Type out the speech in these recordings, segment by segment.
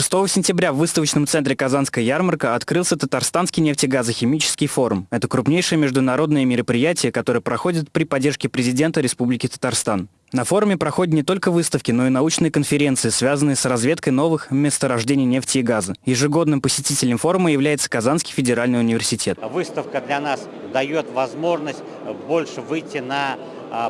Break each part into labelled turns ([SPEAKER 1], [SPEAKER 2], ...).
[SPEAKER 1] 6 сентября в выставочном центре «Казанская ярмарка» открылся Татарстанский нефтегазохимический форум. Это крупнейшее международное мероприятие, которое проходит при поддержке президента Республики Татарстан. На форуме проходят не только выставки, но и научные конференции, связанные с разведкой новых месторождений нефти и газа. Ежегодным посетителем форума является Казанский федеральный университет.
[SPEAKER 2] Выставка для нас дает возможность больше выйти на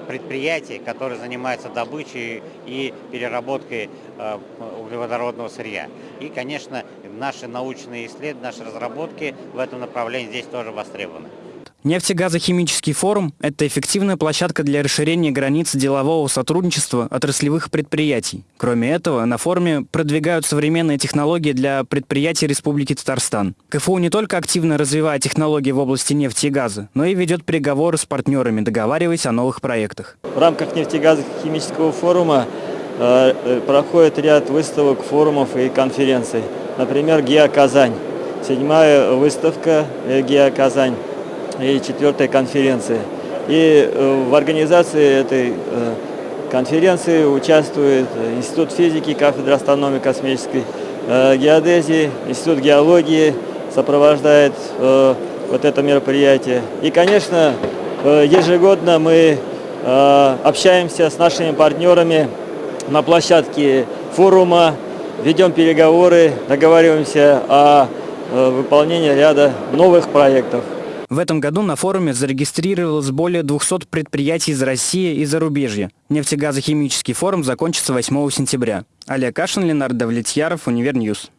[SPEAKER 2] предприятий, которые занимаются добычей и переработкой а, углеводородного сырья. И, конечно, наши научные исследования, наши разработки в этом направлении здесь тоже востребованы.
[SPEAKER 1] Нефтегазохимический форум – это эффективная площадка для расширения границ делового сотрудничества отраслевых предприятий. Кроме этого, на форуме продвигают современные технологии для предприятий Республики Татарстан. КФУ не только активно развивает технологии в области нефти и газа, но и ведет переговоры с партнерами, договариваясь о новых проектах.
[SPEAKER 3] В рамках нефтегазохимического форума э, э проходит ряд выставок, форумов и конференций. Например, ГИА «Казань». Седьмая выставка э, ГИА «Казань» и четвертой конференции. И э, в организации этой э, конференции участвует Институт физики, кафедра астрономии космической э, геодезии, Институт геологии сопровождает вот это мероприятие. И, конечно, ежегодно мы общаемся с нашими партнерами на площадке форума, ведем переговоры, договариваемся о выполнении ряда новых проектов.
[SPEAKER 1] В этом году на форуме зарегистрировалось более 200 предприятий из России и зарубежья. Нефтегазохимический форум закончится 8 сентября. Олег Кашин, Ленардо Влетьяров, Univer News.